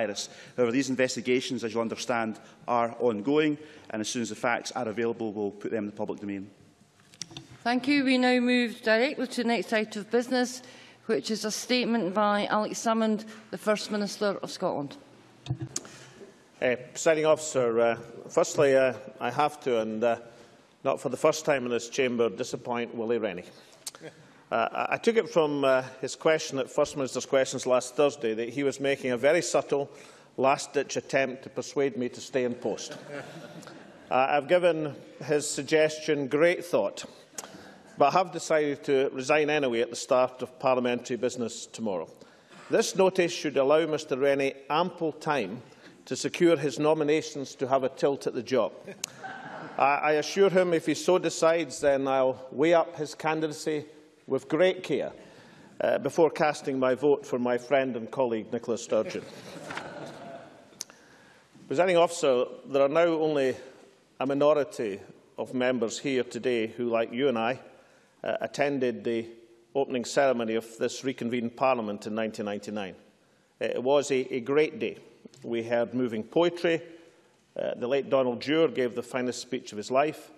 virus. However, these investigations, as you understand, are ongoing, and as soon as the facts are available, we'll put them in the public domain. Thank you. We now move directly to the next item of business, which is a statement by Alex Salmond, the First Minister of Scotland. Uh, Presiding officer, uh, firstly, uh, I have to, and uh, not for the first time in this chamber, disappoint Willie Rennie. Uh, I took it from uh, his question at First Minister's Questions last Thursday that he was making a very subtle, last-ditch attempt to persuade me to stay in post. Uh, I've given his suggestion great thought, but I have decided to resign anyway at the start of parliamentary business tomorrow. This notice should allow Mr Rennie ample time to secure his nominations to have a tilt at the job. I, I assure him if he so decides, then I'll weigh up his candidacy with great care uh, before casting my vote for my friend and colleague Nicola Sturgeon. Presiding officer, there are now only a minority of members here today who, like you and I, uh, attended the opening ceremony of this reconvened Parliament in 1999. It was a, a great day. We heard moving poetry. Uh, the late Donald Dewar gave the finest speech of his life.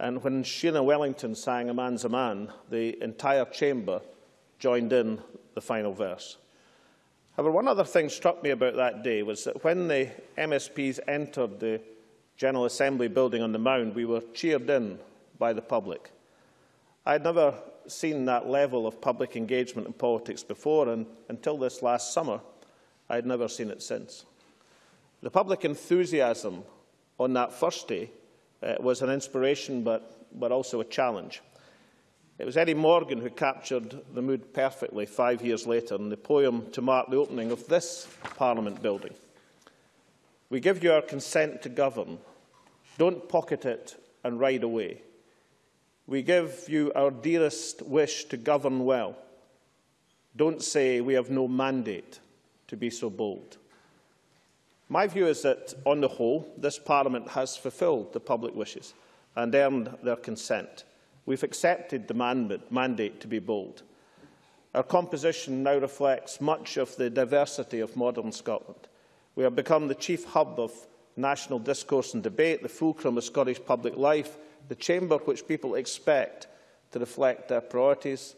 And when Sheena Wellington sang A Man's a Man, the entire chamber joined in the final verse. However, one other thing struck me about that day was that when the MSPs entered the General Assembly building on the Mound, we were cheered in by the public. I had never seen that level of public engagement in politics before, and until this last summer, I had never seen it since. The public enthusiasm on that first day uh, was an inspiration but, but also a challenge. It was Edwin Morgan who captured the mood perfectly five years later in the poem to mark the opening of this Parliament building. We give you our consent to govern. Don't pocket it and ride away. We give you our dearest wish to govern well. Don't say we have no mandate to be so bold. My view is that, on the whole, this Parliament has fulfilled the public wishes and earned their consent. We've accepted the mandate to be bold. Our composition now reflects much of the diversity of modern Scotland. We have become the chief hub of national discourse and debate, the fulcrum of Scottish public life, the chamber which people expect to reflect their priorities,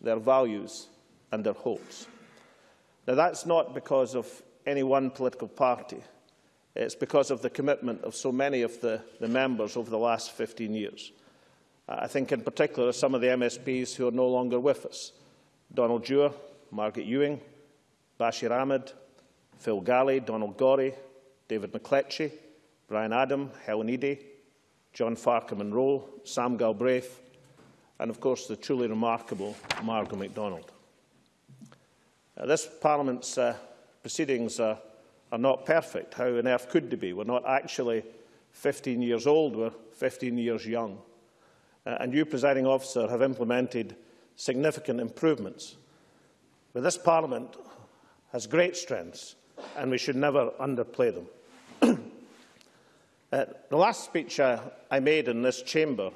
their values and their hopes. Now, that's not because of any one political party. It's because of the commitment of so many of the, the members over the last 15 years. I think in particular of some of the MSPs who are no longer with us. Donald Dewar, Margaret Ewing, Bashir Ahmad, Phil Gallie, Donald Gorrie, David McLetchie, Brian Adam, Helen Eadie, John Farquhar Munro, Sam Galbraith, and of course the truly remarkable Margaret MacDonald. Uh, this Parliament's uh, proceedings are, are not perfect. How on earth could they be? We're not actually 15 years old, we're 15 years young. Uh, and you, presiding officer, have implemented significant improvements. But this Parliament has great strengths, and we should never underplay them. uh, the last speech uh, I made in this chamber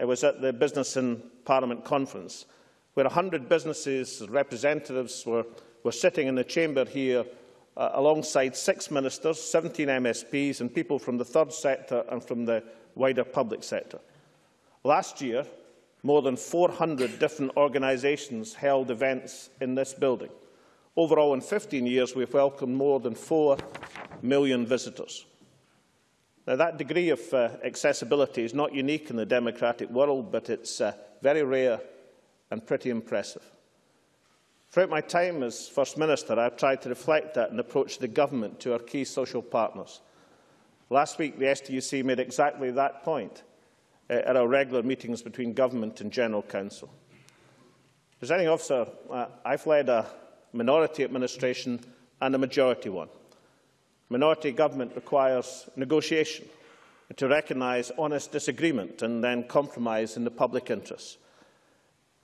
uh, was at the Business in Parliament conference, where 100 businesses representatives were were sitting in the chamber here uh, alongside six ministers, 17 MSPs and people from the third sector and from the wider public sector. Last year, more than 400 different organisations held events in this building. Overall, in 15 years, we've welcomed more than 4 million visitors. Now, that degree of uh, accessibility is not unique in the democratic world, but it's uh, very rare and pretty impressive. Throughout my time as First Minister, I have tried to reflect that and approach the government to our key social partners. Last week, the STUC made exactly that point uh, at our regular meetings between Government and General Council. Presiding officer, uh, I've led a minority administration and a majority one. Minority government requires negotiation to recognise honest disagreement and then compromise in the public interest.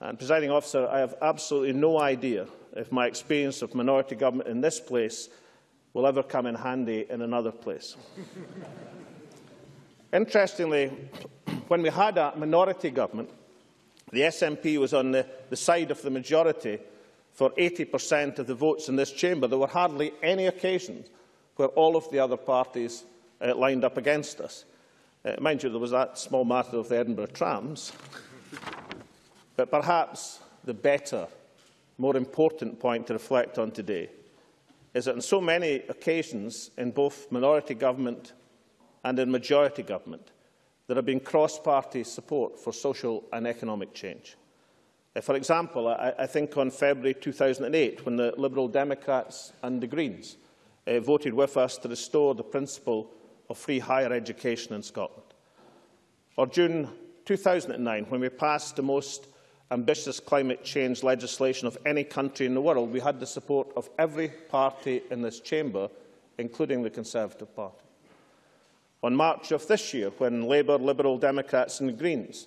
And, presiding officer, I have absolutely no idea if my experience of minority government in this place will ever come in handy in another place. Interestingly, when we had a minority government, the SNP was on the, the side of the majority for 80% of the votes in this chamber. There were hardly any occasions where all of the other parties uh, lined up against us. Uh, mind you, there was that small matter of the Edinburgh trams. But perhaps the better, more important point to reflect on today is that on so many occasions in both minority government and in majority government, there have been cross-party support for social and economic change. Uh, for example, I, think on February 2008, when the Liberal Democrats and the Greens uh, voted with us to restore the principle of free higher education in Scotland. Or June 2009, when we passed the most ambitious climate change legislation of any country in the world, we had the support of every party in this chamber, including the Conservative Party. On March of this year, when Labour, Liberal Democrats and Greens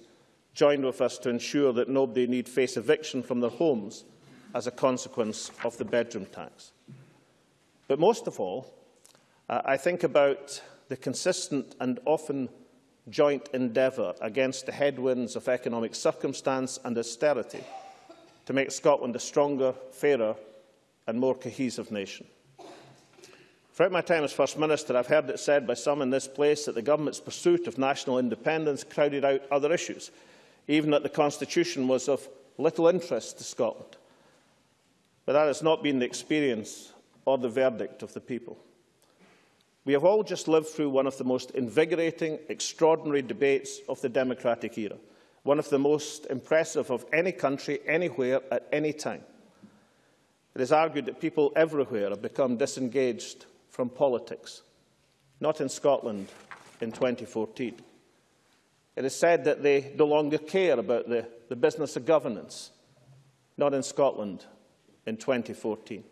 joined with us to ensure that nobody need face eviction from their homes as a consequence of the bedroom tax. But most of all, uh, I think about the consistent and often joint endeavour against the headwinds of economic circumstance and austerity to make Scotland a stronger, fairer and more cohesive nation. Throughout my time as First Minister, I've heard it said by some in this place that the Government's pursuit of national independence crowded out other issues, even that the Constitution was of little interest to Scotland. But that has not been the experience or the verdict of the people. We have all just lived through one of the most invigorating, extraordinary debates of the democratic era, one of the most impressive of any country, anywhere, at any time. It is argued that people everywhere have become disengaged from politics, not in Scotland in 2014. It is said that they no longer care about the, the business of governance, not in Scotland in 2014.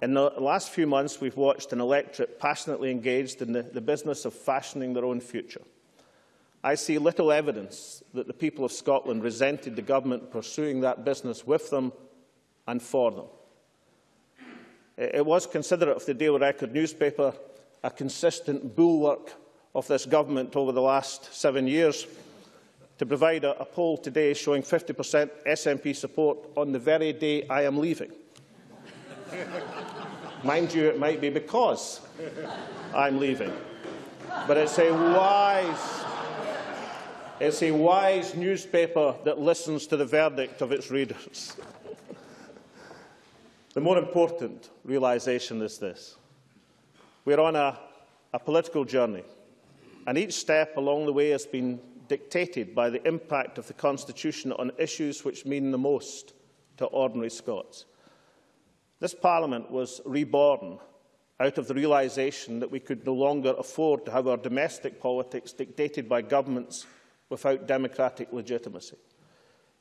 In the last few months, we've watched an electorate passionately engaged in the, the business of fashioning their own future. I see little evidence that the people of Scotland resented the government pursuing that business with them and for them. It was considerate of the Daily Record newspaper, a consistent bulwark of this government over the last seven years to provide a, a poll today showing 50% SNP support on the very day I am leaving. Mind you, it might be because I'm leaving. But it's a wise, it's a wise newspaper that listens to the verdict of its readers. the more important realisation is this. We're on a, a political journey and each step along the way has been dictated by the impact of the Constitution on issues which mean the most to ordinary Scots. This Parliament was reborn out of the realisation that we could no longer afford to have our domestic politics dictated by governments without democratic legitimacy.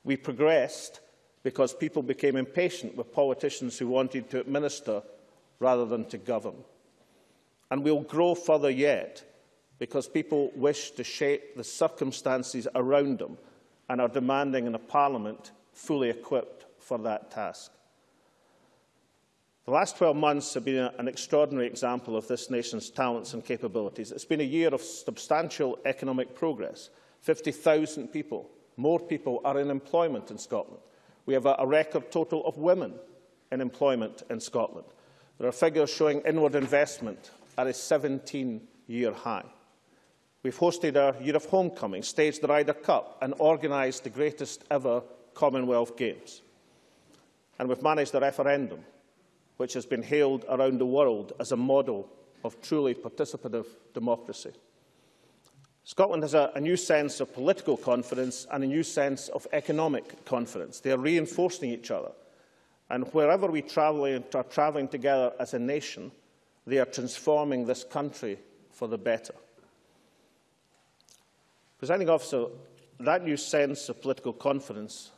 We progressed because people became impatient with politicians who wanted to administer rather than to govern. And we'll grow further yet because people wish to shape the circumstances around them and are demanding in a parliament fully equipped for that task. The last 12 months have been an extraordinary example of this nation's talents and capabilities. It's been a year of substantial economic progress. 50,000 people, more people, are in employment in Scotland. We have a, record total of women in employment in Scotland. There are figures showing inward investment at a 17-year high. We've hosted our Year of Homecoming, staged the Ryder Cup and organised the greatest ever Commonwealth Games. And we've managed a referendum, which has been hailed around the world as a model of truly participative democracy. Scotland has a, a new sense of political confidence and a new sense of economic confidence. They are reinforcing each other. And wherever we travel, are travelling together as a nation, they are transforming this country for the better. Presiding officer, that new sense of political confidence,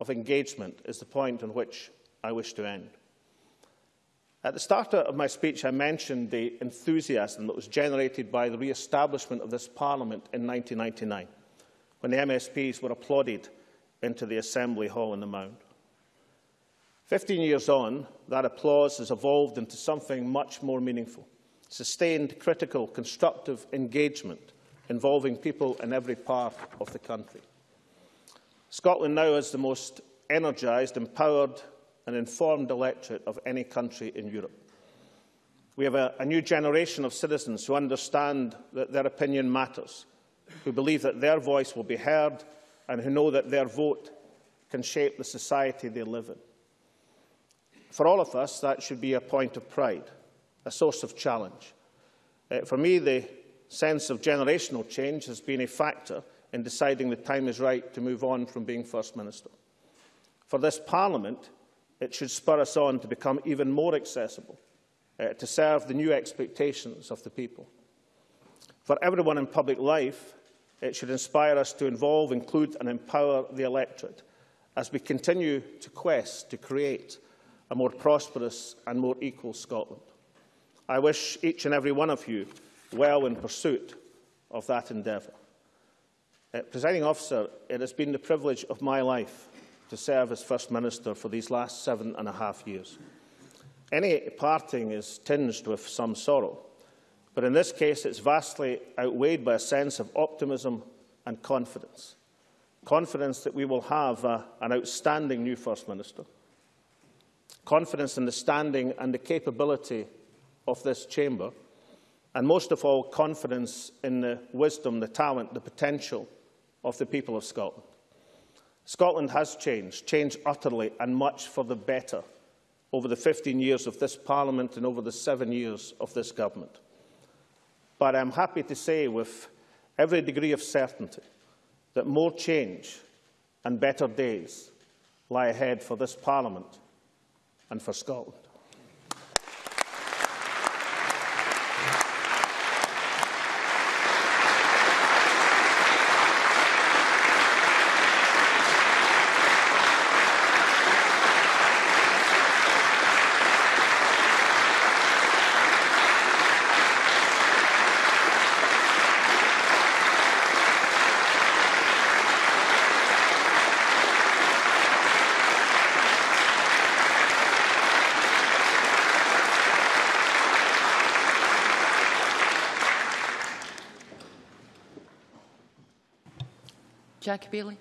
of engagement, is the point on which I wish to end. At the start of my speech, I mentioned the enthusiasm that was generated by the re-establishment of this Parliament in 1999, when the MSPs were applauded into the Assembly Hall in the Mound. Fifteen years on, that applause has evolved into something much more meaningful, sustained, critical, constructive engagement involving people in every part of the country. Scotland now has the most energised, empowered and informed electorate of any country in Europe. We have a, a new generation of citizens who understand that their opinion matters, who believe that their voice will be heard and who know that their vote can shape the society they live in. For all of us, that should be a point of pride, a source of challenge. Uh, for me, the sense of generational change has been a factor in deciding the time is right to move on from being First Minister. For this Parliament, it should spur us on to become even more accessible, uh, to serve the new expectations of the people. For everyone in public life, it should inspire us to involve, include and empower the electorate as we continue to quest to create a more prosperous and more equal Scotland. I wish each and every one of you well in pursuit of that endeavour. Uh, Presiding officer, it has been the privilege of my life to serve as First Minister for these last seven and a half years. Any parting is tinged with some sorrow, but in this case it's vastly outweighed by a sense of optimism and confidence. Confidence that we will have uh, an outstanding new First Minister. Confidence in the standing and the capability of this chamber. And most of all, confidence in the wisdom, the talent, the potential of the people of Scotland. Scotland has changed, changed utterly and much for the better over the 15 years of this Parliament and over the seven years of this government. But I'm happy to say with every degree of certainty that more change and better days lie ahead for this Parliament and for Scotland. Jackie Baillie.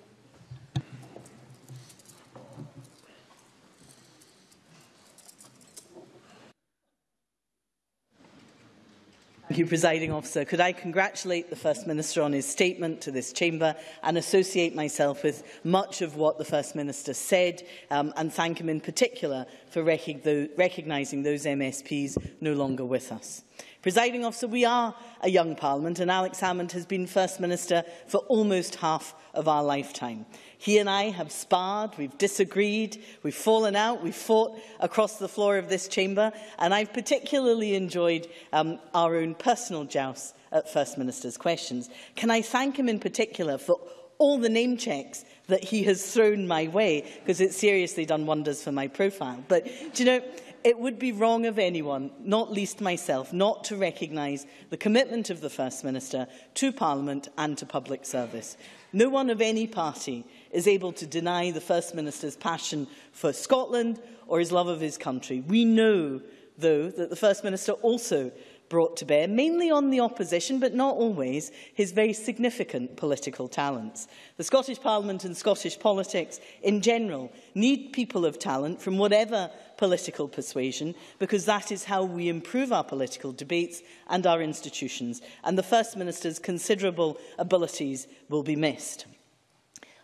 Thank you, Presiding Officer. Could I congratulate the First Minister on his statement to this chamber and associate myself with much of what the First Minister said um, and thank him in particular for recognising those MSPs no longer with us. Presiding officer, we are a young parliament and Alex Salmond has been First Minister for almost half of our lifetime. He and I have sparred, we've disagreed, we've fallen out, we've fought across the floor of this chamber, and I've particularly enjoyed um, our own personal jousts at First Minister's questions. Can I thank him in particular for all the name checks that he has thrown my way, because it's seriously done wonders for my profile. But, do you know, it would be wrong of anyone, not least myself, not to recognise the commitment of the First Minister to Parliament and to public service. No one of any party is able to deny the First Minister's passion for Scotland or his love of his country. We know, though, that the First Minister also brought to bear, mainly on the opposition, but not always, his very significant political talents. The Scottish Parliament and Scottish politics in general need people of talent from whatever political persuasion, because that is how we improve our political debates and our institutions, and the First Minister's considerable abilities will be missed.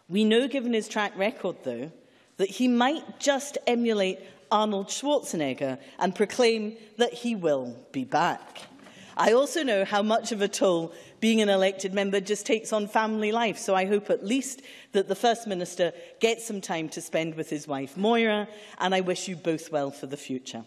We know, given his track record, though, that he might just emulate Arnold Schwarzenegger and proclaim that he will be back. I also know how much of a toll being an elected member just takes on family life, so I hope at least that the First Minister gets some time to spend with his wife Moira, and I wish you both well for the future.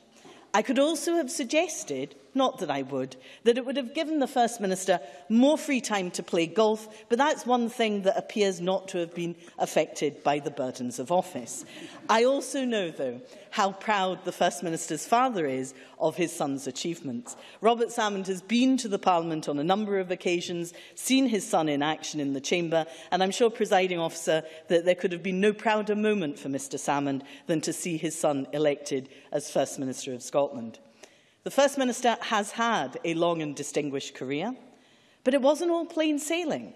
I could also have suggested not that I would, that it would have given the First Minister more free time to play golf, but that's one thing that appears not to have been affected by the burdens of office. I also know, though, how proud the First Minister's father is of his son's achievements. Robert Salmond has been to the Parliament on a number of occasions, seen his son in action in the Chamber, and I'm sure, presiding officer, that there could have been no prouder moment for Mr Salmond than to see his son elected as First Minister of Scotland. The First Minister has had a long and distinguished career, but it wasn't all plain sailing.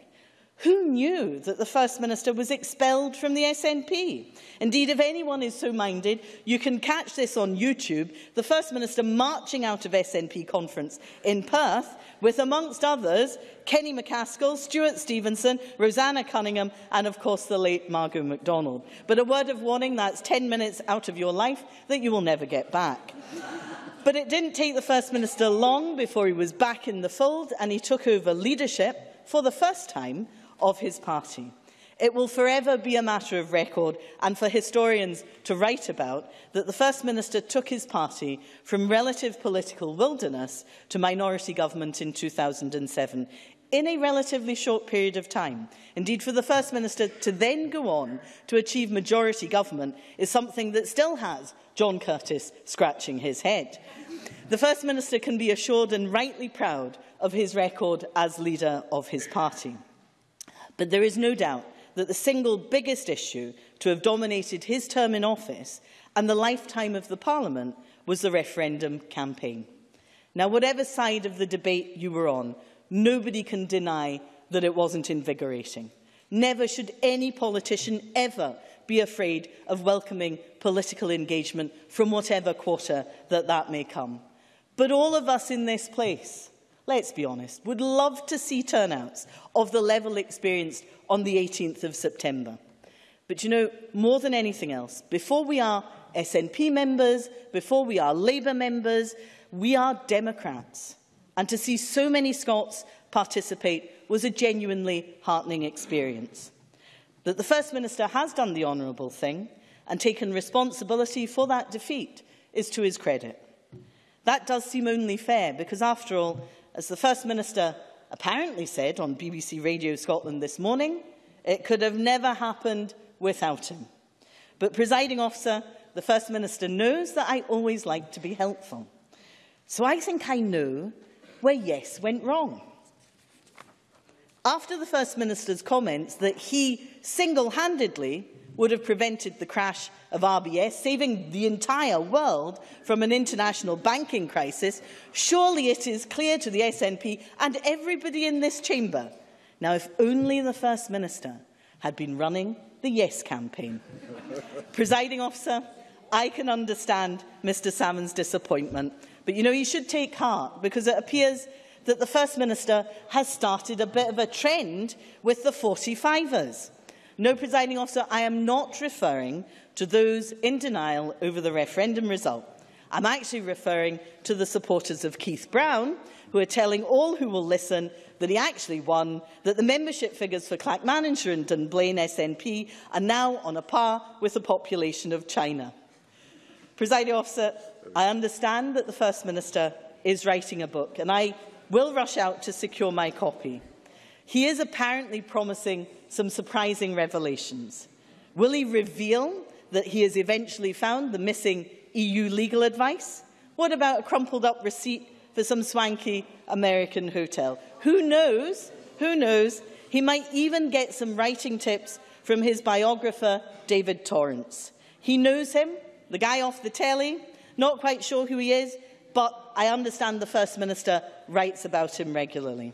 Who knew that the First Minister was expelled from the SNP? Indeed, if anyone is so minded, you can catch this on YouTube, the First Minister marching out of SNP conference in Perth with, amongst others, Kenny MacAskill, Stewart Stevenson, Roseanna Cunningham and, of course, the late Margo MacDonald. But a word of warning, that's 10 minutes out of your life that you will never get back. But it didn't take the First Minister long before he was back in the fold and he took over leadership for the first time of his party. It will forever be a matter of record and for historians to write about that the First Minister took his party from relative political wilderness to minority government in 2007. In a relatively short period of time. Indeed, for the First Minister to then go on to achieve majority government is something that still has John Curtice scratching his head. The First Minister can be assured and rightly proud of his record as leader of his party. But there is no doubt that the single biggest issue to have dominated his term in office and the lifetime of the Parliament was the referendum campaign. Now, whatever side of the debate you were on, nobody can deny that it wasn't invigorating. Never should any politician ever be afraid of welcoming political engagement from whatever quarter that that may come. But all of us in this place, let's be honest, would love to see turnouts of the level experienced on the 18th of September. But you know, more than anything else, before we are SNP members, before we are Labour members, we are Democrats. And to see so many Scots participate was a genuinely heartening experience. That the First Minister has done the honourable thing and taken responsibility for that defeat is to his credit. That does seem only fair because, after all, as the First Minister apparently said on BBC Radio Scotland this morning, it could have never happened without him. But, presiding officer, the First Minister knows that I always like to be helpful. So I think I know where yes went wrong. After the First Minister's comments that he single-handedly would have prevented the crash of RBS, saving the entire world from an international banking crisis, surely it is clear to the SNP and everybody in this chamber. Now, if only the First Minister had been running the Yes campaign. Presiding officer, I can understand Mr Salmond's disappointment, but you know, you should take heart because it appears that the First Minister has started a bit of a trend with the 45ers. No, presiding officer, I am not referring to those in denial over the referendum result. I'm actually referring to the supporters of Keith Brown, who are telling all who will listen that he actually won, that the membership figures for Clackmannanshire and Dunblane SNP are now on a par with the population of China. Presiding officer, I understand that the First Minister is writing a book, and I will rush out to secure my copy. He is apparently promising some surprising revelations. Will he reveal that he has eventually found the missing EU legal advice? What about a crumpled up receipt for some swanky American hotel? Who knows? Who knows? He might even get some writing tips from his biographer, David Torrance. He knows him, the guy off the telly, not quite sure who he is, but I understand the First Minister writes about him regularly.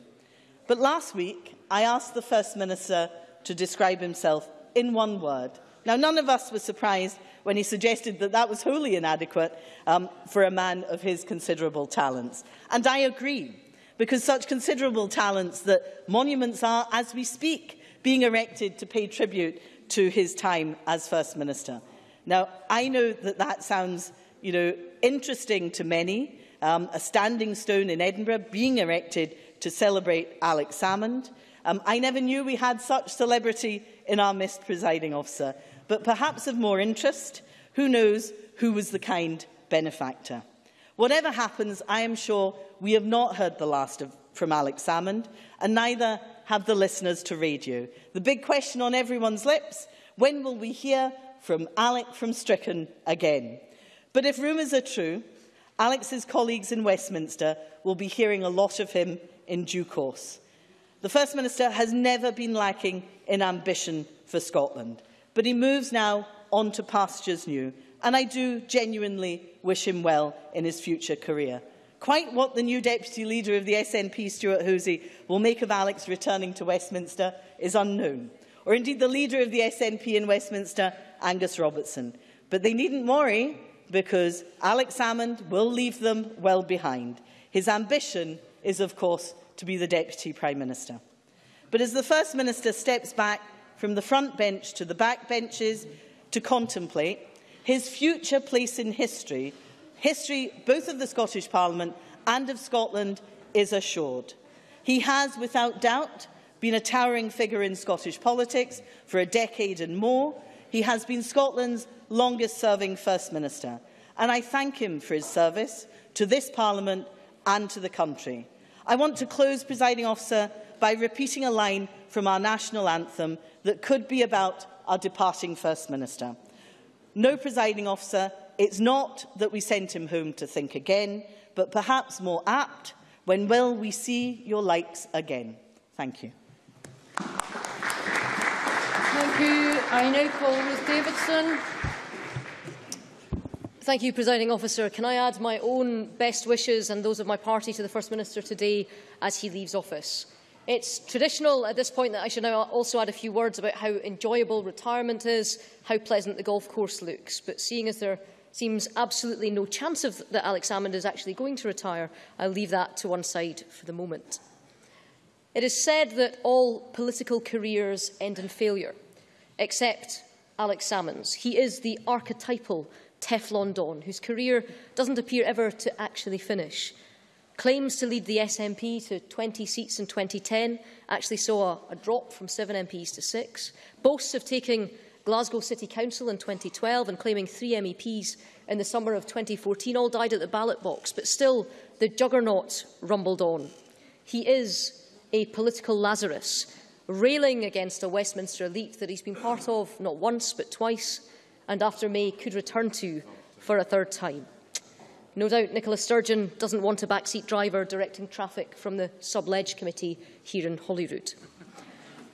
But last week, I asked the First Minister to describe himself in one word. Now, none of us were surprised when he suggested that that was wholly inadequate um, for a man of his considerable talents. And I agree, because such considerable talents that monuments are, as we speak, being erected to pay tribute to his time as First Minister. Now, I know that that sounds you know, interesting to many, um, a standing stone in Edinburgh being erected to celebrate Alex Salmond. Um, I never knew we had such celebrity in our midst, presiding officer. But perhaps of more interest, who knows who was the kind benefactor. Whatever happens, I am sure we have not heard the last of, from Alex Salmond, and neither have the listeners to radio. The big question on everyone's lips, when will we hear from Alec from Strichen again? But if rumours are true, Alex's colleagues in Westminster will be hearing a lot of him in due course. The First Minister has never been lacking in ambition for Scotland, but he moves now on to pastures new, and I do genuinely wish him well in his future career. Quite what the new Deputy Leader of the SNP, Stewart Hosie, will make of Alex returning to Westminster is unknown, or indeed the Leader of the SNP in Westminster, Angus Robertson. But they needn't worry, because Alex Salmond will leave them well behind. His ambition is, of course, to be the Deputy Prime Minister. But as the First Minister steps back from the front bench to the back benches to contemplate his future place in history, history both of the Scottish Parliament and of Scotland is assured. He has, without doubt, been a towering figure in Scottish politics for a decade and more. He has been Scotland's longest-serving First Minister, and I thank him for his service to this Parliament and to the country. I want to close, presiding officer, by repeating a line from our national anthem that could be about our departing First Minister. No, presiding officer, it's not that we sent him home to think again, but perhaps more apt, when will we see your likes again? Thank you. Thank you. I now call Ruth Davidson. Thank you, Presiding Officer. Can I add my own best wishes and those of my party to the First Minister today as he leaves office? It's traditional at this point that I should now also add a few words about how enjoyable retirement is, how pleasant the golf course looks. But seeing as there seems absolutely no chance of that Alex Salmond is actually going to retire, I'll leave that to one side for the moment. It is said that all political careers end in failure, except Alex Salmond's. He is the archetypal Teflon Don, whose career doesn't appear ever to actually finish claims to lead the SNP to 20 seats in 2010 actually saw a, a drop from 7 MPs to 6. Boasts of taking Glasgow City Council in 2012 and claiming three MEPs in the summer of 2014 all died at the ballot box, but still the juggernaut rumbled on. He is a political Lazarus, railing against a Westminster elite that he's been part of not once but twice, and after May could return to for a third time. No doubt Nicola Sturgeon doesn't want a backseat driver directing traffic from the Subledge Committee here in Holyrood.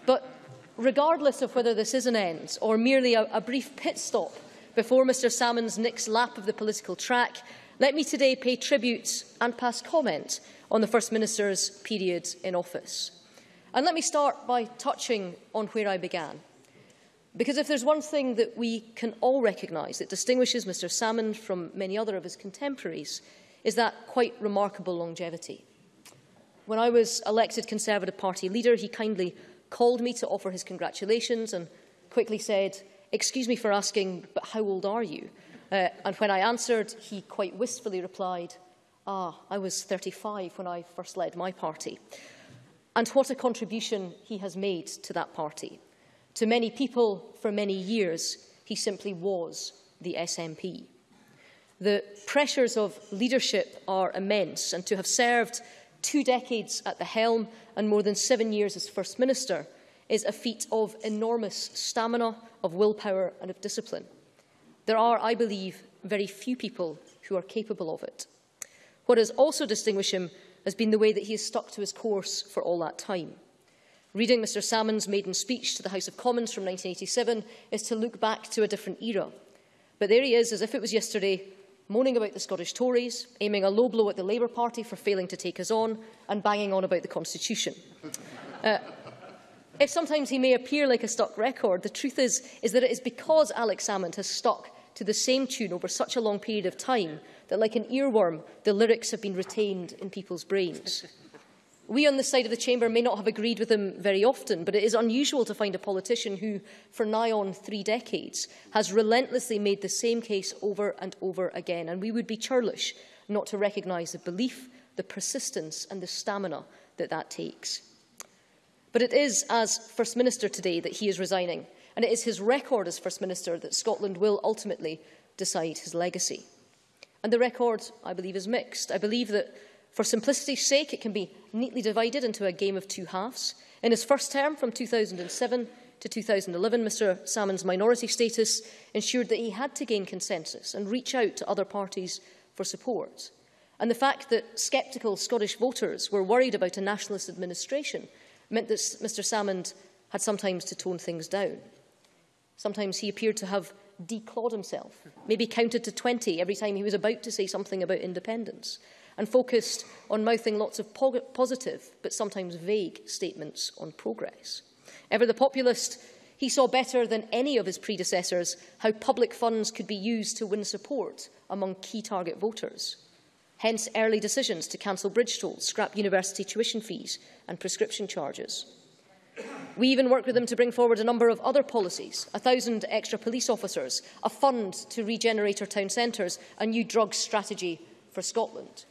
But regardless of whether this is an end or merely a, a brief pit stop before Mr Salmond's next lap of the political track, let me today pay tribute and pass comment on the First Minister's period in office. And let me start by touching on where I began. Because if there's one thing that we can all recognise that distinguishes Mr Salmond from many other of his contemporaries is that quite remarkable longevity. When I was elected Conservative Party leader, he kindly called me to offer his congratulations and quickly said, excuse me for asking, but how old are you? Uh, and when I answered, he quite wistfully replied, ah, I was 35 when I first led my party. And what a contribution he has made to that party. To many people, for many years, he simply was the SNP. The pressures of leadership are immense, and to have served two decades at the helm and more than seven years as First Minister is a feat of enormous stamina, of willpower and of discipline. There are, I believe, very few people who are capable of it. What has also distinguished him has been the way that he has stuck to his course for all that time. Reading Mr Salmond's maiden speech to the House of Commons from 1987 is to look back to a different era. But there he is, as if it was yesterday, moaning about the Scottish Tories, aiming a low blow at the Labour Party for failing to take us on, and banging on about the Constitution. Uh, if sometimes he may appear like a stuck record, the truth is, is that it is because Alex Salmond has stuck to the same tune over such a long period of time that, like an earworm, the lyrics have been retained in people's brains. We on this side of the chamber may not have agreed with him very often, but it is unusual to find a politician who, for nigh on three decades, has relentlessly made the same case over and over again. And we would be churlish not to recognise the belief, the persistence and the stamina that that takes. But it is as First Minister today that he is resigning, and it is his record as First Minister that Scotland will ultimately decide his legacy. And the record, I believe, is mixed. I believe that For simplicity's sake, it can be neatly divided into a game of two halves. In his first term, from 2007 to 2011, Mr Salmond's minority status ensured that he had to gain consensus and reach out to other parties for support. And the fact that sceptical Scottish voters were worried about a nationalist administration meant that Mr Salmond had sometimes to tone things down. Sometimes he appeared to have declawed himself, maybe counted to 20 every time he was about to say something about independence. And focused on mouthing lots of po positive but sometimes vague statements on progress. Ever the populist, he saw better than any of his predecessors how public funds could be used to win support among key target voters. Hence early decisions to cancel bridge tolls, scrap university tuition fees and prescription charges. We even worked with them to bring forward a number of other policies, a thousand extra police officers, a fund to regenerate our town centres, a new drugs strategy for Scotland.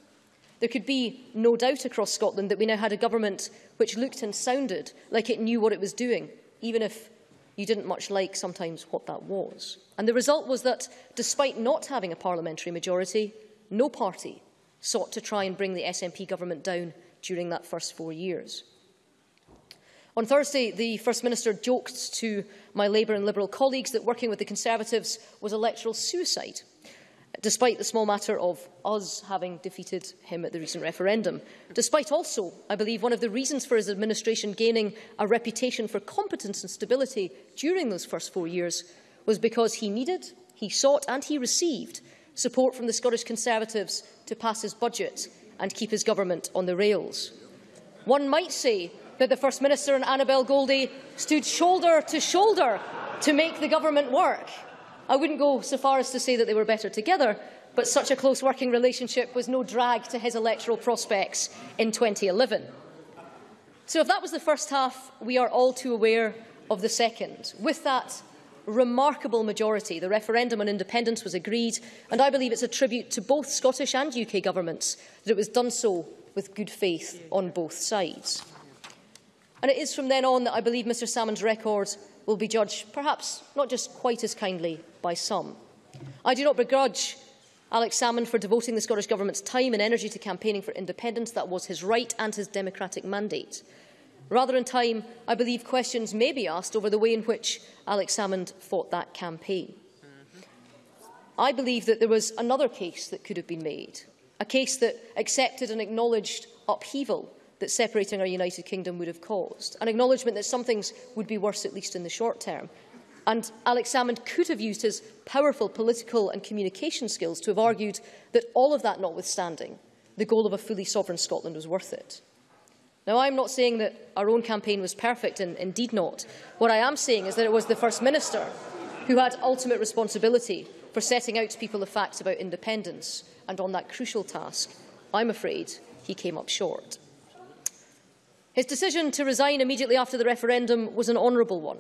There could be no doubt across Scotland that we now had a government which looked and sounded like it knew what it was doing, even if you didn't much like sometimes what that was. And the result was that, despite not having a parliamentary majority, no party sought to try and bring the SNP government down during that first four years. On Thursday, the First Minister joked to my Labour and Liberal colleagues that working with the Conservatives was electoral suicide, despite the small matter of us having defeated him at the recent referendum. Despite also, I believe, one of the reasons for his administration gaining a reputation for competence and stability during those first four years was because he needed, he sought and he received support from the Scottish Conservatives to pass his budget and keep his government on the rails. One might say that the First Minister and Annabel Goldie stood shoulder to shoulder to make the government work. I wouldn't go so far as to say that they were better together, but such a close working relationship was no drag to his electoral prospects in 2011. So if that was the first half, we are all too aware of the second. With that remarkable majority, the referendum on independence was agreed, and I believe it's a tribute to both Scottish and UK governments that it was done so with good faith on both sides. And it is from then on that I believe Mr Salmond's record will be judged perhaps not just quite as kindly by some. I do not begrudge Alex Salmond for devoting the Scottish Government's time and energy to campaigning for independence. That was his right and his democratic mandate. Rather in time, I believe questions may be asked over the way in which Alex Salmond fought that campaign. I believe that there was another case that could have been made, a case that accepted and acknowledged upheaval that separating our United Kingdom would have caused, an acknowledgement that some things would be worse, at least in the short term. And Alex Salmond could have used his powerful political and communication skills to have argued that all of that notwithstanding, the goal of a fully sovereign Scotland was worth it. Now, I'm not saying that our own campaign was perfect, and indeed not. What I am saying is that it was the First Minister who had ultimate responsibility for setting out to people the facts about independence, and on that crucial task, I'm afraid he came up short. His decision to resign immediately after the referendum was an honourable one.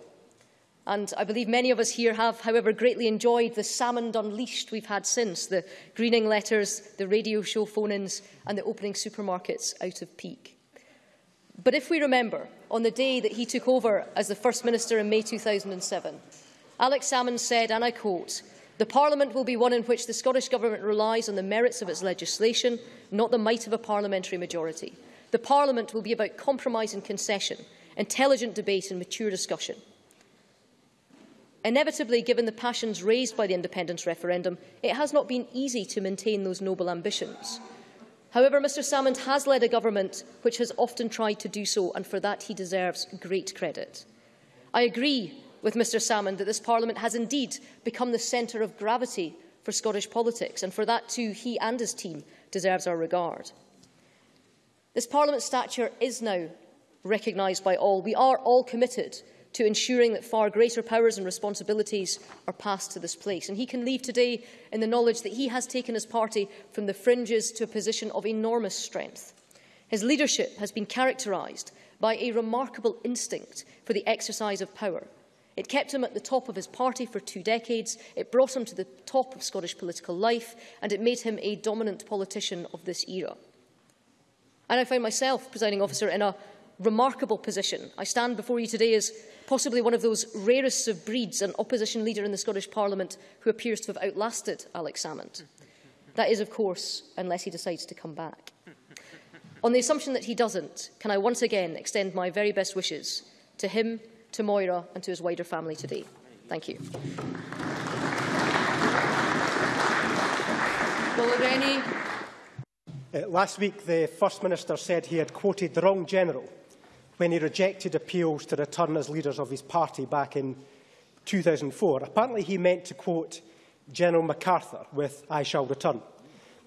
And I believe many of us here have, however, greatly enjoyed the salmon unleashed we've had since, the greening letters, the radio show phone-ins and the opening supermarkets out of peak. But if we remember, on the day that he took over as the First Minister in May 2007, Alex Salmond said, and I quote, the Parliament will be one in which the Scottish Government relies on the merits of its legislation, not the might of a parliamentary majority. The Parliament will be about compromise and concession, intelligent debate and mature discussion. Inevitably, given the passions raised by the independence referendum, it has not been easy to maintain those noble ambitions. However, Mr Salmond has led a government which has often tried to do so, and for that he deserves great credit. I agree with Mr Salmond that this Parliament has indeed become the centre of gravity for Scottish politics, and for that too he and his team deserves our regard. This Parliament's stature is now recognised by all. We are all committed to ensuring that far greater powers and responsibilities are passed to this place. And he can leave today in the knowledge that he has taken his party from the fringes to a position of enormous strength. His leadership has been characterised by a remarkable instinct for the exercise of power. It kept him at the top of his party for two decades, it brought him to the top of Scottish political life, and it made him a dominant politician of this era. And I find myself, presiding officer, in a remarkable position. I stand before you today as possibly one of those rarest of breeds, an opposition leader in the Scottish Parliament who appears to have outlasted Alex Salmond. That is, of course, unless he decides to come back. On the assumption that he doesn't, can I once again extend my very best wishes to him, to Moira and to his wider family today. Thank you. Uh, last week, the First Minister said he had quoted the wrong general when he rejected appeals to return as leaders of his party back in 2004. Apparently he meant to quote General MacArthur with I shall return.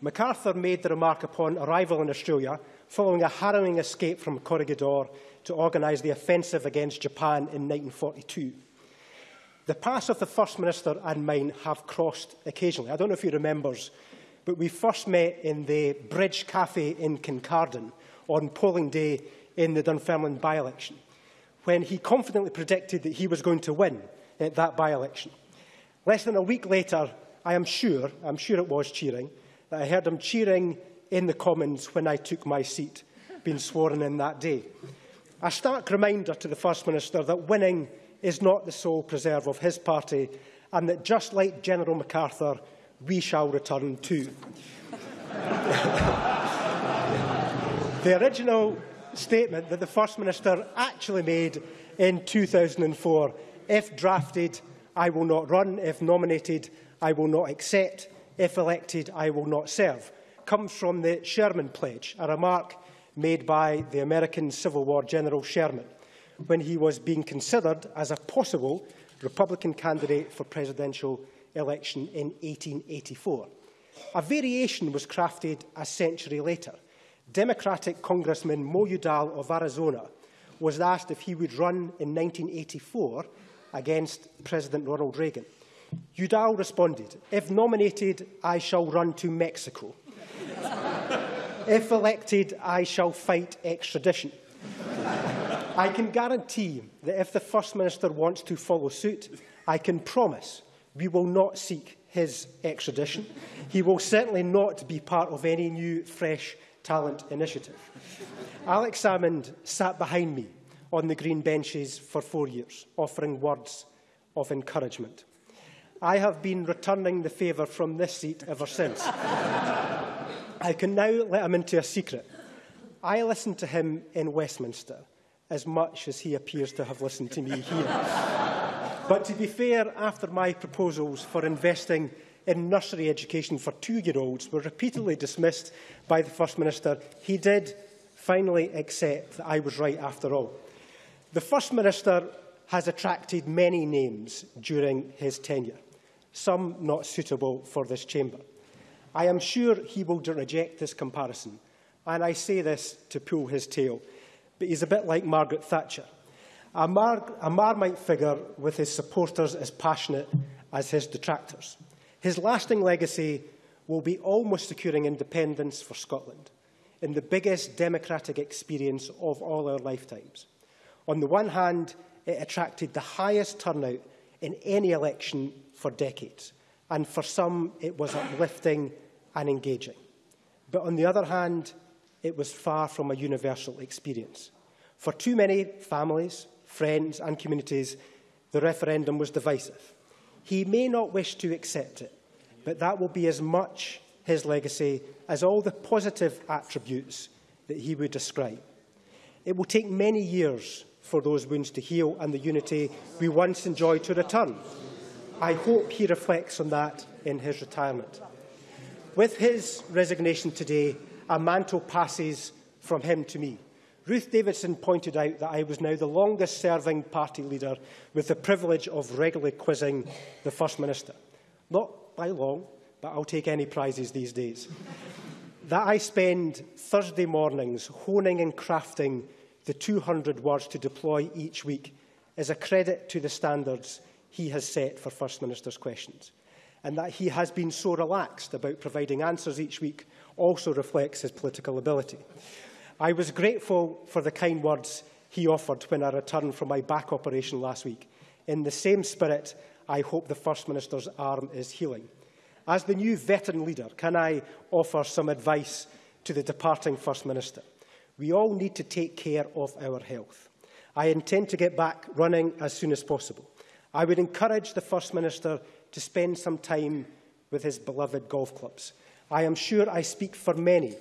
MacArthur made the remark upon arrival in Australia following a harrowing escape from Corregidor to organise the offensive against Japan in 1942. The paths of the First Minister and mine have crossed occasionally. I don't know if he remembers, but we first met in the Bridge Cafe in Kincardine on polling day in the Dunfermline by-election, when he confidently predicted that he was going to win at that by-election. Less than a week later, I am sure, I'm sure it was cheering, that I heard him cheering in the Commons when I took my seat, being sworn in that day. A stark reminder to the First Minister that winning is not the sole preserve of his party and that just like General MacArthur, we shall return to. the original statement that the First Minister actually made in 2004, if drafted, I will not run, if nominated, I will not accept, if elected, I will not serve, comes from the Sherman Pledge, a remark made by the American Civil War General Sherman when he was being considered as a possible Republican candidate for presidential election in 1884. A variation was crafted a century later. Democratic Congressman Mo Udall of Arizona was asked if he would run in 1984 against President Ronald Reagan. Udall responded, if nominated, I shall run to Mexico. if elected, I shall fight extradition. I can guarantee that if the First Minister wants to follow suit, I can promise we will not seek his extradition. He will certainly not be part of any new, fresh talent initiative. Alex Salmond sat behind me on the green benches for four years, offering words of encouragement. I have been returning the favour from this seat ever since. I can now let him into a secret. I listened to him in Westminster as much as he appears to have listened to me here. But to be fair, after my proposals for investing in nursery education for two-year-olds were repeatedly dismissed by the First Minister, he did finally accept that I was right after all. The First Minister has attracted many names during his tenure, some not suitable for this chamber. I am sure he will reject this comparison, and I say this to pull his tail, but he's a bit like Margaret Thatcher. Amar, Amar might figure with his supporters as passionate as his detractors. His lasting legacy will be almost securing independence for Scotland in the biggest democratic experience of all our lifetimes. On the one hand, it attracted the highest turnout in any election for decades, and for some it was uplifting and engaging. But on the other hand, it was far from a universal experience. For too many families, friends and communities, the referendum was divisive. He may not wish to accept it, but that will be as much his legacy as all the positive attributes that he would describe. It will take many years for those wounds to heal and the unity we once enjoyed to return. I hope he reflects on that in his retirement. With his resignation today, a mantle passes from him to me. Ruth Davidson pointed out that I was now the longest-serving party leader with the privilege of regularly quizzing the First Minister. Not by long, but I'll take any prizes these days. that I spend Thursday mornings honing and crafting the 200 words to deploy each week is a credit to the standards he has set for First Minister's questions. And that he has been so relaxed about providing answers each week also reflects his political ability. I was grateful for the kind words he offered when I returned from my back operation last week. In the same spirit, I hope the First Minister's arm is healing. As the new veteran leader, can I offer some advice to the departing First Minister? We all need to take care of our health. I intend to get back running as soon as possible. I would encourage the First Minister to spend some time with his beloved golf clubs. I am sure I speak for many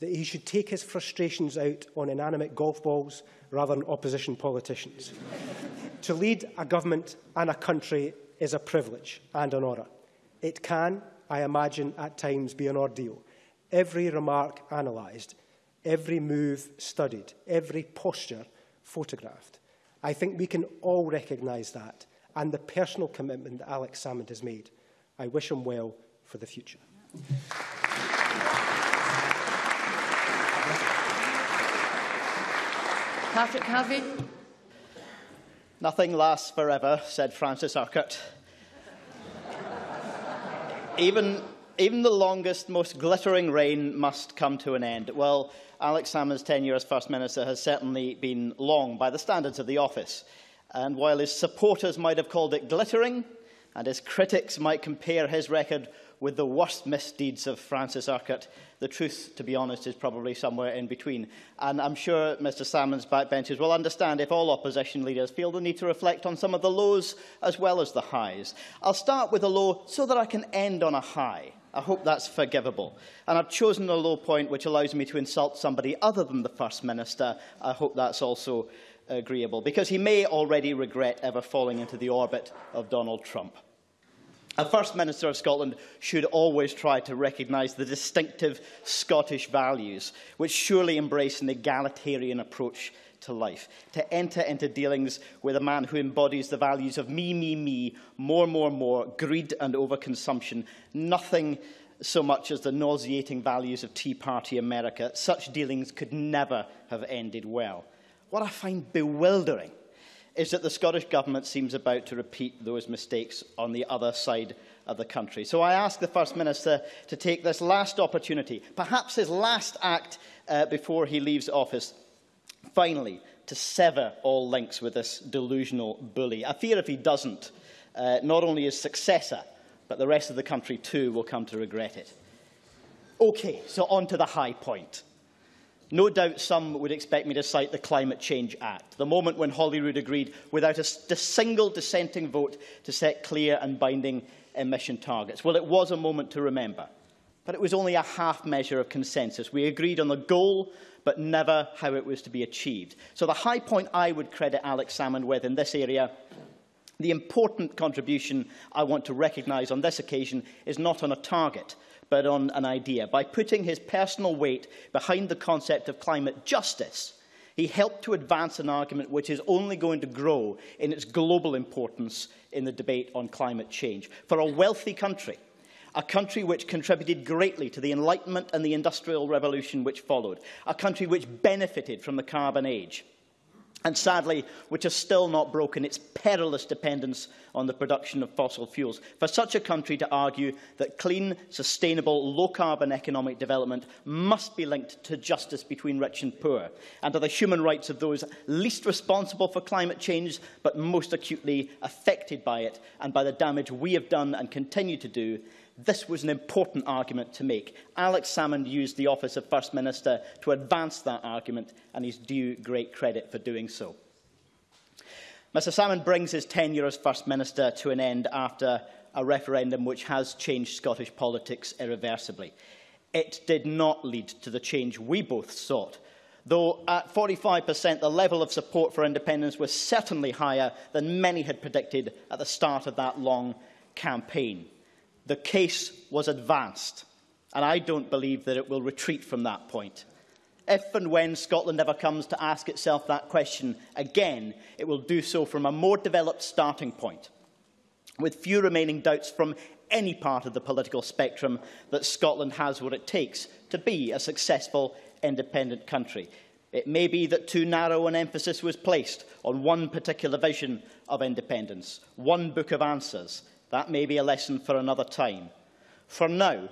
that he should take his frustrations out on inanimate golf balls rather than opposition politicians. to lead a government and a country is a privilege and an honour. It can, I imagine, at times be an ordeal. Every remark analysed, every move studied, every posture photographed. I think we can all recognise that and the personal commitment that Alex Salmond has made. I wish him well for the future. Yeah. Patrick Harvie. Nothing lasts forever, said Francis Urquhart. even, even the longest, most glittering reign must come to an end. Well, Alex Salmond's tenure as First Minister has certainly been long by the standards of the office. And while his supporters might have called it glittering, and his critics might compare his record with the worst misdeeds of Francis Urquhart. The truth, to be honest, is probably somewhere in between. And I'm sure Mr Salmond's backbenchers will understand if all opposition leaders feel the need to reflect on some of the lows as well as the highs. I'll start with a low so that I can end on a high. I hope that's forgivable. And I've chosen a low point which allows me to insult somebody other than the First Minister. I hope that's also agreeable, because he may already regret ever falling into the orbit of Donald Trump. A First Minister of Scotland should always try to recognise the distinctive Scottish values, which surely embrace an egalitarian approach to life. To enter into dealings with a man who embodies the values of me, me, me, more, more, more, greed and overconsumption, nothing so much as the nauseating values of Tea Party America, such dealings could never have ended well. What I find bewildering is that the Scottish Government seems about to repeat those mistakes on the other side of the country. So I ask the First Minister to take this last opportunity, perhaps his last act uh, before he leaves office, finally, to sever all links with this delusional bully. I fear if he doesn't, uh, not only his successor, but the rest of the country too will come to regret it. OK, so on to the high point. No doubt some would expect me to cite the Climate Change Act, the moment when Holyrood agreed without a single dissenting vote to set clear and binding emission targets. Well, it was a moment to remember, but it was only a half measure of consensus. We agreed on the goal, but never how it was to be achieved. So the high point I would credit Alex Salmond with in this area the important contribution I want to recognise on this occasion is not on a target, but on an idea. By putting his personal weight behind the concept of climate justice, he helped to advance an argument which is only going to grow in its global importance in the debate on climate change. For a wealthy country, a country which contributed greatly to the Enlightenment and the Industrial Revolution which followed, a country which benefited from the carbon age, and sadly, which has still not broken its perilous dependence on the production of fossil fuels. For such a country to argue that clean, sustainable, low-carbon economic development must be linked to justice between rich and poor, and to the human rights of those least responsible for climate change, but most acutely affected by it, and by the damage we have done and continue to do, this was an important argument to make. Alex Salmond used the office of First Minister to advance that argument, and he's due great credit for doing so. Mr Salmond brings his tenure as First Minister to an end after a referendum which has changed Scottish politics irreversibly. It did not lead to the change we both sought, though at 45% the level of support for independence was certainly higher than many had predicted at the start of that long campaign. The case was advanced, and I don't believe that it will retreat from that point. If and when Scotland ever comes to ask itself that question again, it will do so from a more developed starting point, with few remaining doubts from any part of the political spectrum that Scotland has what it takes to be a successful independent country. It may be that too narrow an emphasis was placed on one particular vision of independence, one book of answers, That may be a lesson for another time. For now,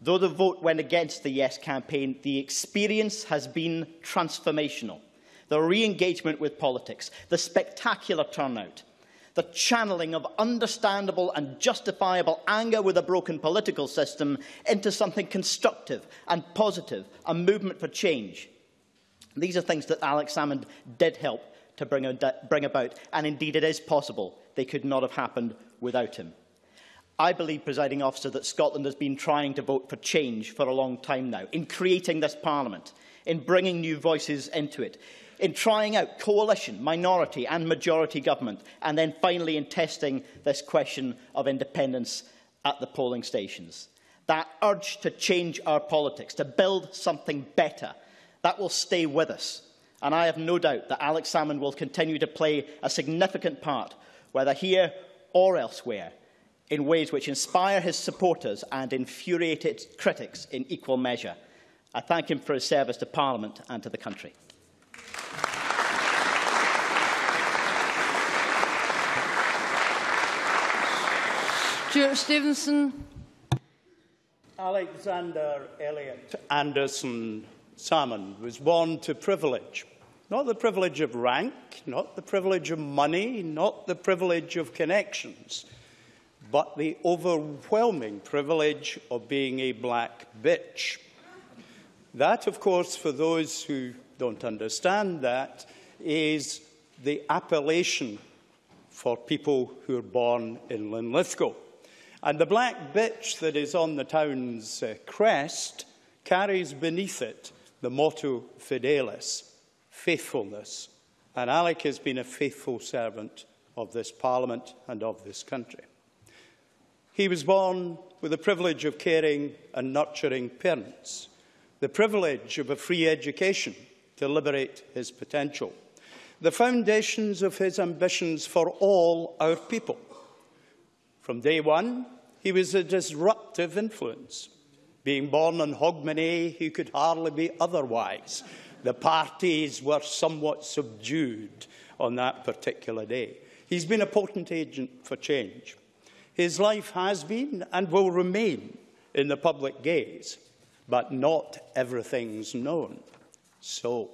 though the vote went against the Yes campaign, the experience has been transformational. The re-engagement with politics, the spectacular turnout, the channeling of understandable and justifiable anger with a broken political system into something constructive and positive, a movement for change. These are things that Alex Salmond did help to bring, bring about, and indeed it is possible they could not have happened without him. I believe, presiding officer, that Scotland has been trying to vote for change for a long time now, in creating this parliament, in bringing new voices into it, in trying out coalition, minority and majority government, and then finally in testing this question of independence at the polling stations. That urge to change our politics, to build something better, that will stay with us. And I have no doubt that Alex Salmond will continue to play a significant part, whether here or elsewhere, in ways which inspire his supporters and infuriate its critics in equal measure. I thank him for his service to Parliament and to the country. Stewart Stevenson. Alexander Elliot Anderson Salmond was born to privilege. Not the privilege of rank, not the privilege of money, not the privilege of connections, but the overwhelming privilege of being a black bitch. That, of course, for those who don't understand that, is the appellation for people who are born in Linlithgow. And the black bitch that is on the town's uh, crest carries beneath it the motto Fidelis, faithfulness. And Alec has been a faithful servant of this Parliament and of this country. He was born with the privilege of caring and nurturing parents, the privilege of a free education to liberate his potential, the foundations of his ambitions for all our people. From day one, he was a disruptive influence. Being born in Hogmanay, he could hardly be otherwise. The parties were somewhat subdued on that particular day. He's been a potent agent for change. His life has been and will remain in the public gaze, but not everything's known. So,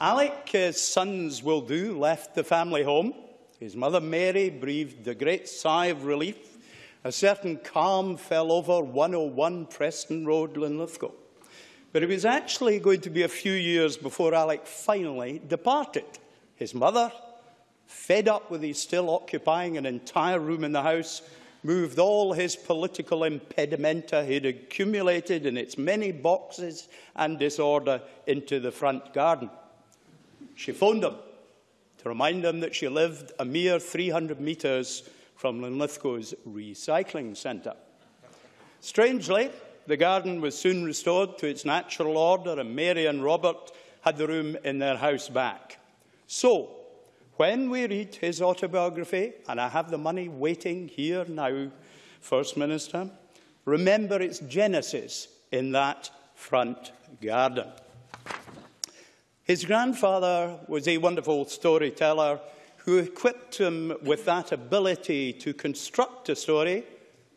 Alec's sons will do, left the family home. His mother Mary breathed a great sigh of relief. A certain calm fell over 101 Preston Road, Linlithgow. But it was actually going to be a few years before Alec finally departed. His mother, fed up with his still occupying an entire room in the house, moved all his political impedimenta he'd accumulated in its many boxes and disorder into the front garden. She phoned him to remind him that she lived a mere 300 metres from Linlithgow's recycling centre. Strangely, the garden was soon restored to its natural order and Mary and Robert had the room in their house back. So, when we read his autobiography, and I have the money waiting here now, First Minister, remember its genesis in that front garden. His grandfather was a wonderful storyteller who equipped him with that ability to construct a story,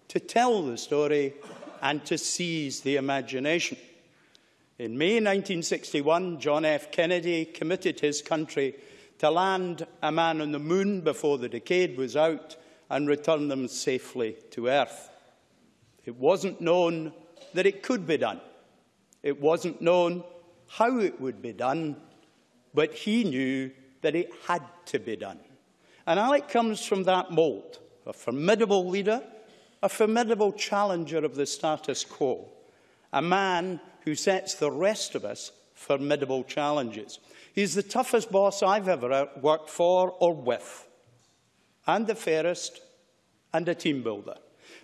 to tell the story, and to seize the imagination. In May 1961, John F. Kennedy committed his country to land a man on the moon before the decade was out and return them safely to Earth. It wasn't known that it could be done. It wasn't known how it would be done, but he knew that it had to be done. And Alec comes from that mould, a formidable leader, a formidable challenger of the status quo, a man who sets the rest of us formidable challenges. He's the toughest boss I've ever uh, worked for or with, and the fairest, and a team builder.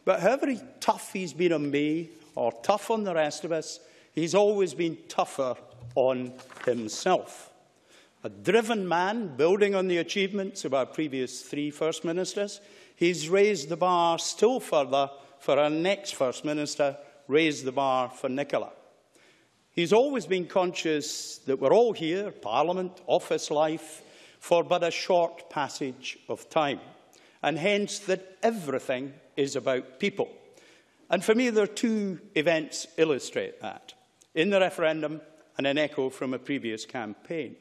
But however tough he's been on me, or tough on the rest of us, he's always been tougher on himself. A driven man, building on the achievements of our previous three First Ministers, he's raised the bar still further for our next First Minister, raised the bar for Nicola. He's always been conscious that we're all here, Parliament, office life, for but a short passage of time, and hence that everything is about people. And for me, there are two events illustrate that. In the referendum and an echo from a previous campaign.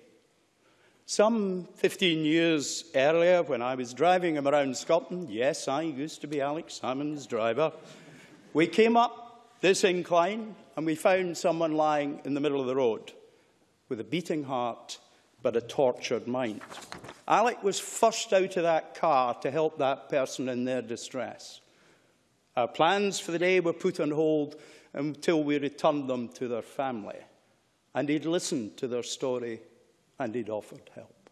Some 15 years earlier, when I was driving him around Scotland, yes, I used to be Alex Salmond's driver, we came up this incline and we found someone lying in the middle of the road with a beating heart but a tortured mind. Alec was first out of that car to help that person in their distress. Our plans for the day were put on hold until we returned them to their family. And he'd listened to their story and he'd offered help.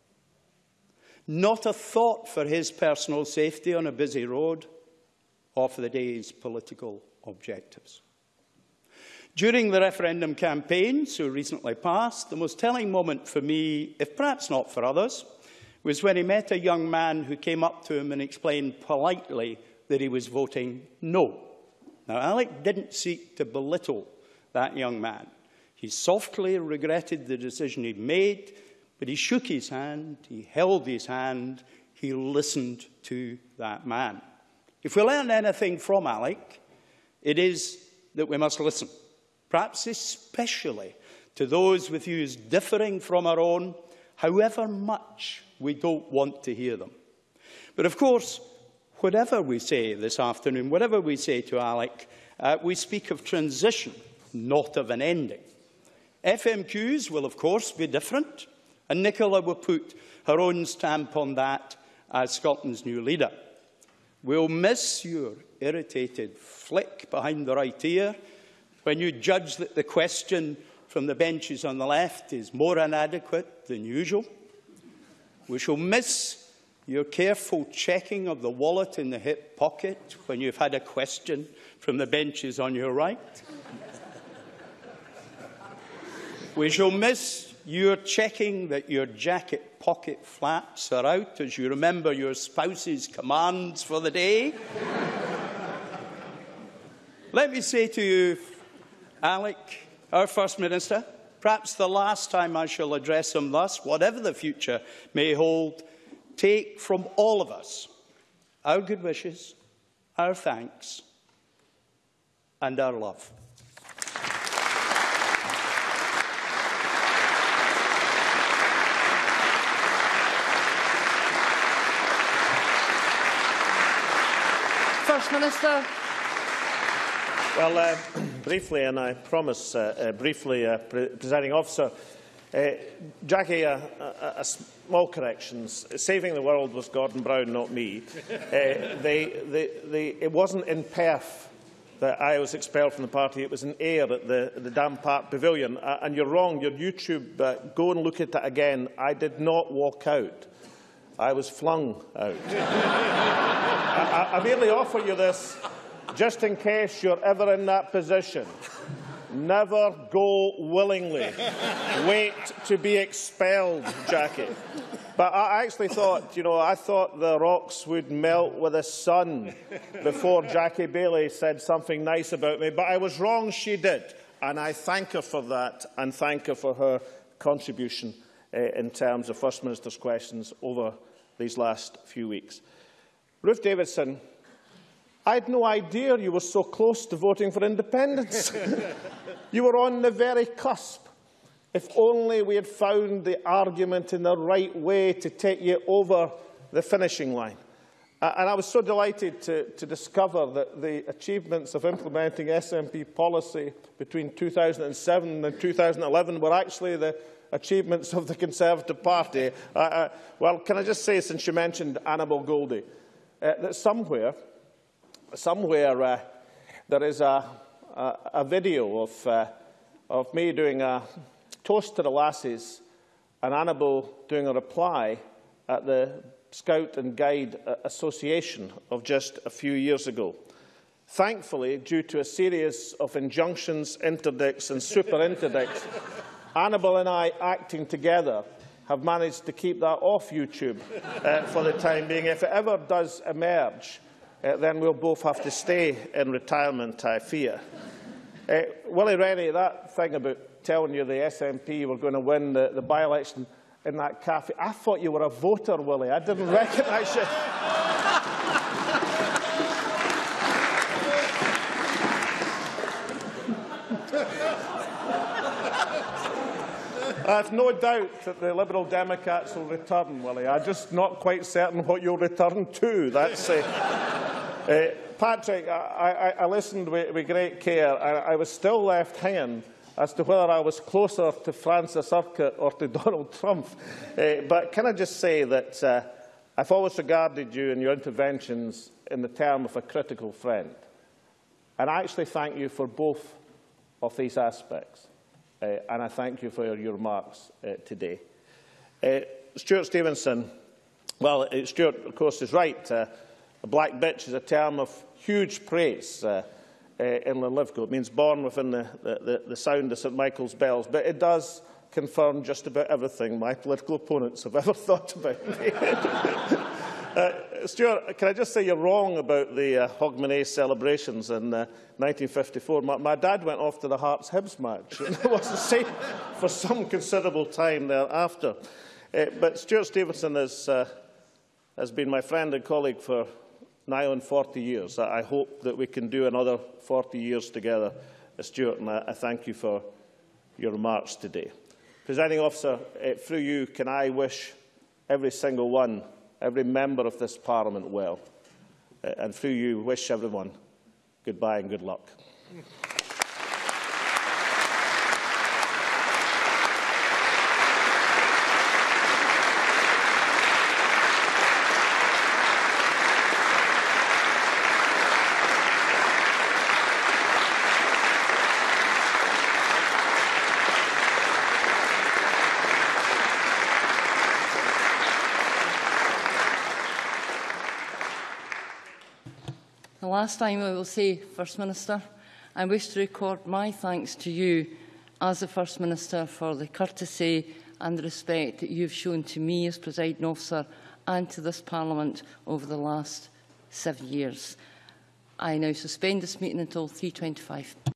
Not a thought for his personal safety on a busy road or for the day's political objectives. During the referendum campaign, so recently passed, the most telling moment for me, if perhaps not for others, was when he met a young man who came up to him and explained politely that he was voting no. Now, Alec didn't seek to belittle that young man. He softly regretted the decision he'd made, but he shook his hand, he held his hand, he listened to that man. If we learn anything from Alec, it is that we must listen, perhaps especially to those with views differing from our own, however much we don't want to hear them. But of course, whatever we say this afternoon, whatever we say to Alec, uh, we speak of transition, not of an ending. FMQs will, of course, be different, and Nicola will put her own stamp on that as Scotland's new leader. We'll miss your irritated flick behind the right ear when you judge that the question from the benches on the left is more inadequate than usual. We shall miss your careful checking of the wallet in the hip pocket when you've had a question from the benches on your right. We shall miss your checking that your jacket pocket flaps are out as you remember your spouse's commands for the day. Let me say to you, Alec, our First Minister, perhaps the last time I shall address him thus, whatever the future may hold, take from all of us our good wishes, our thanks and our love. First Minister. Well, uh, briefly, and I promise uh, uh, briefly, uh, pre presiding officer, uh, Jackie, a, a, small corrections. Saving the world was Gordon Brown, not me. Uh, they, they, they, it wasn't in Perth that I was expelled from the party. It was in Ayr at the, the Dam Park Pavilion. Uh, and you're wrong. Your YouTube, uh, go and look at it again. I did not walk out. I was flung out. I, I, I merely offer you this just in case you're ever in that position. Never go willingly. Wait to be expelled, Jackie. But I actually thought, you know, I thought the rocks would melt with the sun before Jackie Baillie said something nice about me. But I was wrong, she did. And I thank her for that and thank her for her contribution uh, in terms of First Minister's questions over these last few weeks. Ruth Davidson, I had no idea you were so close to voting for independence. you were on the very cusp. If only we had found the argument in the right way to take you over the finishing line. Uh, and I was so delighted to, to discover that the achievements of implementing SNP policy between 2007 and 2011 were actually the achievements of the Conservative Party. Uh, uh, well, can I just say, since you mentioned Annabel Goldie, uh, that somewhere, somewhere uh, there is a, a, a video of, uh, of me doing a toast to the lasses and Annabel doing a reply at the Scout and Guide Association of just a few years ago. Thankfully, due to a series of injunctions, interdicts and super interdicts, Annabel and I, acting together, have managed to keep that off YouTube uh, for the time being. If it ever does emerge, uh, then we'll both have to stay in retirement, I fear. Uh, Willie Rennie, that thing about telling you the SNP were going to win the, the by-election in that cafe, I thought you were a voter, Willie. I didn't recognise you. I have no doubt that the Liberal Democrats will return, Willie. I'm just not quite certain what you'll return to. That's, uh, uh, Patrick, I, I, I listened with, with great care. I, I was still left hanging as to whether I was closer to Francis Urquhart or to Donald Trump. Uh, but can I just say that uh, I've always regarded you and your interventions in the term of a critical friend. And I actually thank you for both of these aspects. uh, and I thank you for your remarks uh, today. Uh, Stuart Stevenson, well, uh, Stuart, of course, is right. Uh, a black bitch is a term of huge praise uh, uh, in Linlithgow. It means born within the, the, the sound of St Michael's bells, but it does confirm just about everything my political opponents have ever thought about me. uh, Stewart, can I just say you're wrong about the uh, Hogmanay celebrations in uh, 1954. My, my dad went off to the Hearts-Hibs match, and wasn't safe for some considerable time thereafter. Uh, but Stewart Stevenson has, uh, has been my friend and colleague for nigh on 40 years. I hope that we can do another 40 years together, uh, Stewart, and I, I thank you for your remarks today. Presiding officer, uh, through you, can I wish every single one, every member of this Parliament well, and through you, wish everyone goodbye and good luck. Last time I will say, First Minister, I wish to record my thanks to you as the First Minister for the courtesy and the respect that you have shown to me as presiding officer and to this Parliament over the last seven years. I now suspend this meeting until 3.25.